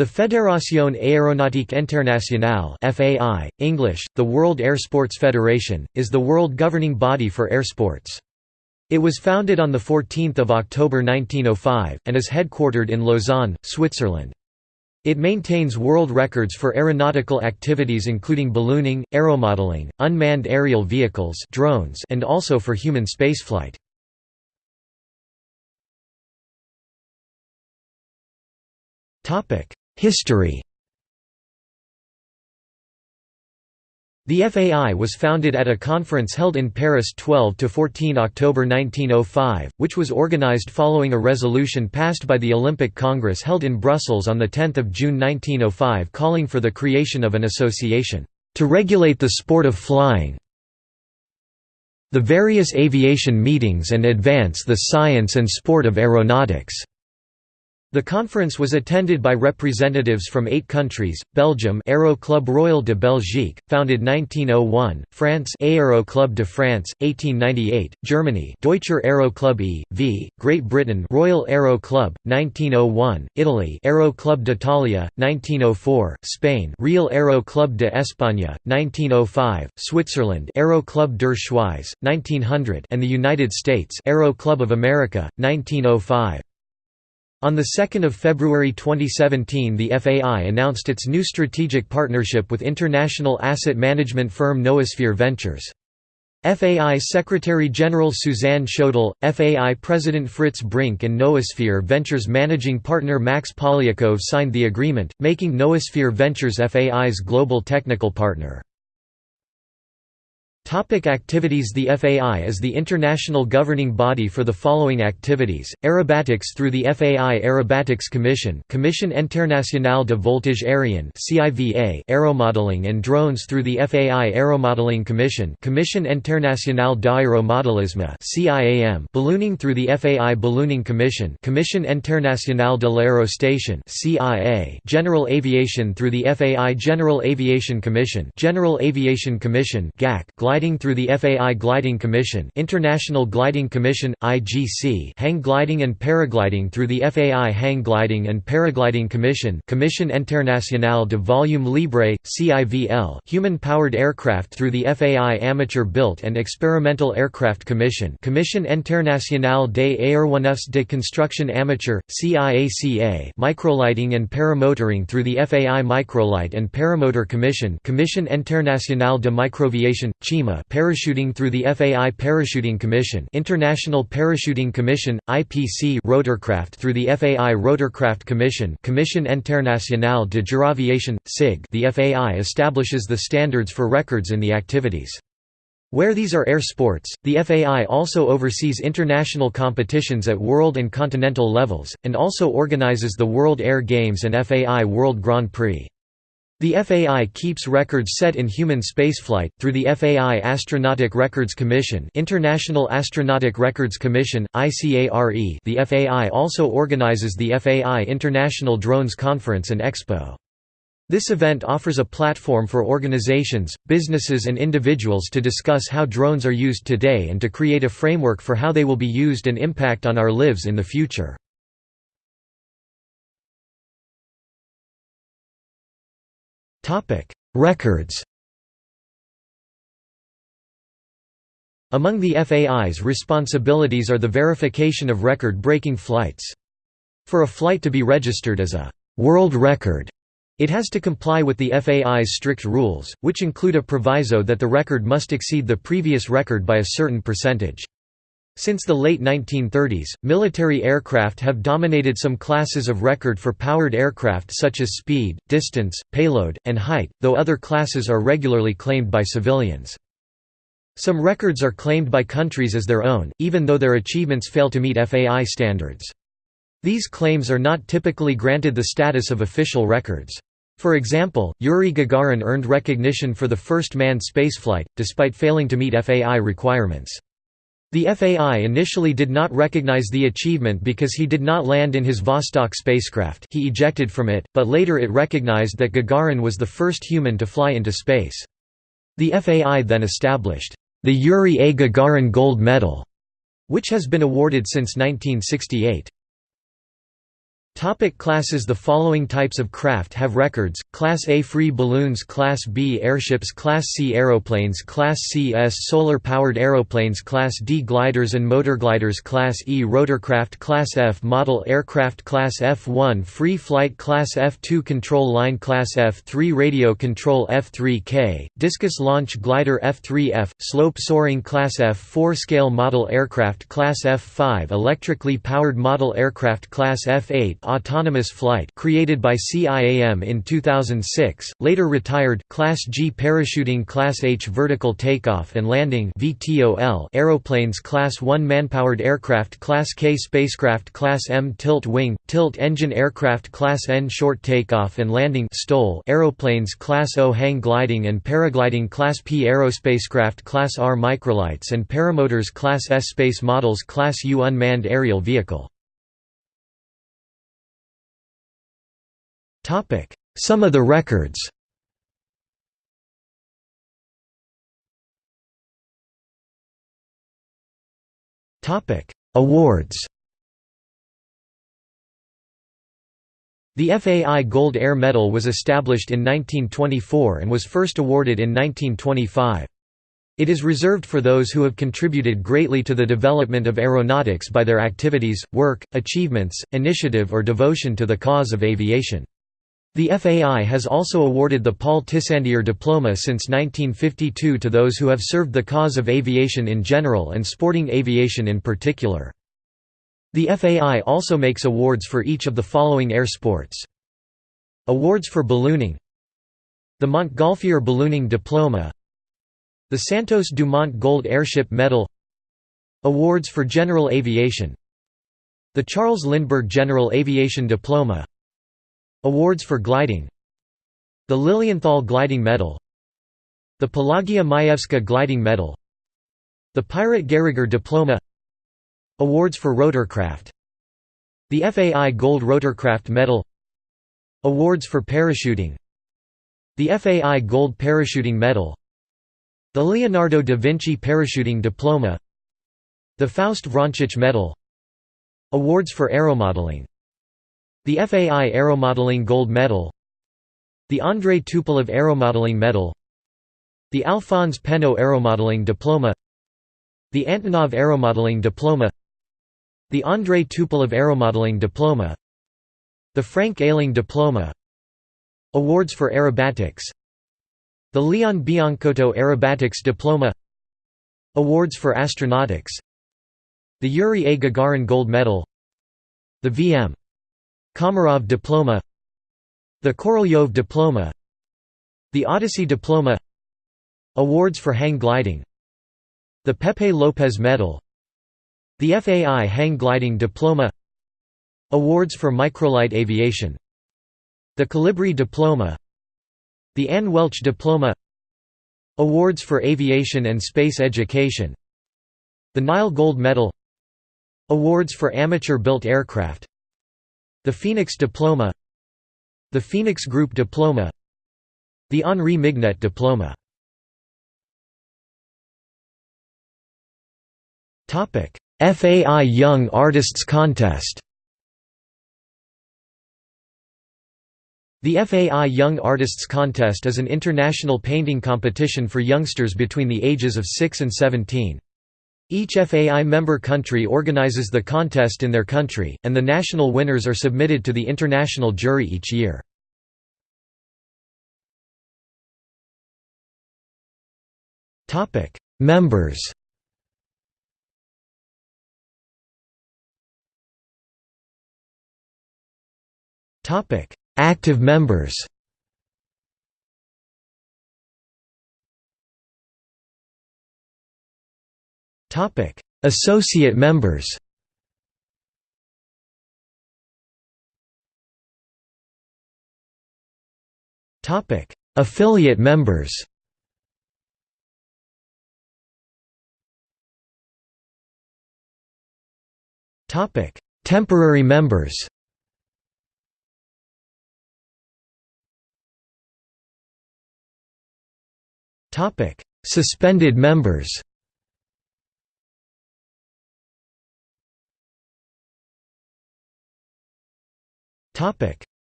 The Fédération Aéronautique Internationale (FAI), English, the World Air Sports Federation, is the world governing body for air sports. It was founded on 14 October 1905, and is headquartered in Lausanne, Switzerland. It maintains world records for aeronautical activities including ballooning, aeromodeling, unmanned aerial vehicles drones, and also for human spaceflight. History The FAI was founded at a conference held in Paris 12–14 October 1905, which was organized following a resolution passed by the Olympic Congress held in Brussels on 10 June 1905 calling for the creation of an association, "...to regulate the sport of flying the various aviation meetings and advance the science and sport of aeronautics." The conference was attended by representatives from eight countries, Belgium Aero Club Royal de Belgique, founded 1901, France Aero Club de France, 1898, Germany Deutscher Aero Club e.V., Great Britain Royal Aero Club, 1901, Italy Aero Club d'Italia, 1904, Spain Real Aero Club de España, 1905, Switzerland Aero Club der Schweiz, 1900 and the United States Aero Club of America, 1905. On 2 February 2017 the FAI announced its new strategic partnership with international asset management firm Noosphere Ventures. FAI Secretary-General Suzanne Schodel, FAI President Fritz Brink and Noosphere Ventures managing partner Max Polyakov signed the agreement, making Noosphere Ventures FAI's global technical partner. Topic activities The FAI is the international governing body for the following activities, aerobatics through the FAI Aerobatics Commission Commission Internationale de Voltige Aérien aeromodeling and drones through the FAI Aeromodeling Commission Commission Internationale d'Aéromodelisme ballooning through the FAI Ballooning Commission Commission Internationale de l'Aérostation General Aviation through the FAI General Aviation Commission General Aviation Commission gliding Gliding through the FAI Gliding Commission International Gliding Commission, IGC Hang gliding and paragliding through the FAI Hang Gliding and Paragliding Commission Commission Internationale de Volume Libre, CIVL Human-powered aircraft through the FAI Amateur-built and Experimental Aircraft Commission Commission Internationale des Aéronefs de Construction Amateur, CIACA Microlighting and paramotoring through the FAI Microlight and Paramotor Commission Commission Internationale de Microviation, CIMA parachuting through the FAI Parachuting Commission International Parachuting Commission, IPC rotorcraft through the FAI Rotorcraft Commission Commission Internationale de Giraviation, CIG the FAI establishes the standards for records in the activities. Where these are air sports, the FAI also oversees international competitions at world and continental levels, and also organizes the World Air Games and FAI World Grand Prix. The FAI keeps records set in human spaceflight, through the FAI Astronautic Records Commission International Astronautic Records Commission, ICARE the FAI also organizes the FAI International Drones Conference and Expo. This event offers a platform for organizations, businesses and individuals to discuss how drones are used today and to create a framework for how they will be used and impact on our lives in the future. Records Among the FAI's responsibilities are the verification of record-breaking flights. For a flight to be registered as a «world record», it has to comply with the FAI's strict rules, which include a proviso that the record must exceed the previous record by a certain percentage. Since the late 1930s, military aircraft have dominated some classes of record for powered aircraft such as speed, distance, payload, and height, though other classes are regularly claimed by civilians. Some records are claimed by countries as their own, even though their achievements fail to meet FAI standards. These claims are not typically granted the status of official records. For example, Yuri Gagarin earned recognition for the first manned spaceflight, despite failing to meet FAI requirements. The FAI initially did not recognize the achievement because he did not land in his Vostok spacecraft he ejected from it, but later it recognized that Gagarin was the first human to fly into space. The FAI then established, the Yuri A. Gagarin Gold Medal, which has been awarded since 1968. Topic classes The following types of craft have records, Class A free balloons Class B airships Class C aeroplanes Class C S solar-powered aeroplanes Class D gliders and motorgliders Class E rotorcraft Class F model aircraft Class F1 free flight Class F2 control line Class F3 radio control F3K, discus launch glider F3F, slope soaring Class F4 scale model aircraft Class F5 electrically powered model aircraft Class F8 autonomous flight created by CIAM in 2006, later retired Class G parachuting Class H vertical takeoff and landing VTOL aeroplanes Class 1 manpowered aircraft Class K spacecraft Class M tilt wing, tilt engine aircraft Class N short takeoff and landing STOL aeroplanes Class O hang gliding and paragliding Class P aerospacecraft Class R microlights and paramotors Class S space models Class U unmanned aerial vehicle Some of the records Awards The FAI Gold Air Medal was established in 1924 and was first awarded in 1925. It is reserved for those who have contributed greatly to the development of aeronautics by their activities, work, achievements, initiative or devotion to the cause of aviation. The FAI has also awarded the Paul Tissandier Diploma since 1952 to those who have served the cause of aviation in general and sporting aviation in particular. The FAI also makes awards for each of the following air sports. Awards for ballooning. The Montgolfier Ballooning Diploma. The Santos Dumont Gold Airship Medal. Awards for General Aviation. The Charles Lindbergh General Aviation Diploma Awards for gliding. The Lilienthal Gliding Medal. The Pelagia Majewska Gliding Medal. The Pirat Gehriger Diploma. Awards for rotorcraft The FAI Gold Rotorcraft Medal. Awards for parachuting. The FAI Gold Parachuting Medal. The Leonardo da Vinci Parachuting Diploma. The Faust Vrančić Medal. Awards for aeromodeling the FAI Aeromodeling Gold Medal The Andrei Tupolev Aeromodeling Medal The Alphonse Pénaud Aeromodeling Diploma The Antonov Aeromodeling Diploma The Andrei Tupolev Aeromodeling Diploma The Frank Ehling Diploma Awards for Aerobatics The Leon Biancotto Aerobatics Diploma Awards for Astronautics The Yuri A. Gagarin Gold Medal The V.M. Komarov Diploma The Korolyov Diploma The Odyssey Diploma Awards for hang gliding The Pepe Lopez Medal The FAI Hang Gliding Diploma Awards for microlight aviation The Colibri Diploma The Anne Welch Diploma Awards for aviation and space education The Nile Gold Medal Awards for amateur-built aircraft the Phoenix Diploma The Phoenix Group Diploma The Henri Mignet Diploma FAI Young Artists Contest The FAI Young Artists Contest is an international painting competition for youngsters between the ages of 6 and 17. Each FAI member country organizes the contest in their country, and the national winners are submitted to the international jury each year. Members Active members Topic: Associate members. Topic: Affiliate members. Topic: Temporary members. Topic: Suspended members.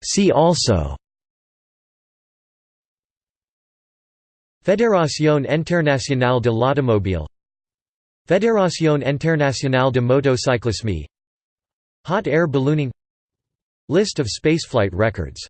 See also. Fédération internationale de l'automobile. Fédération internationale de motocyclisme. Hot air ballooning. List of spaceflight records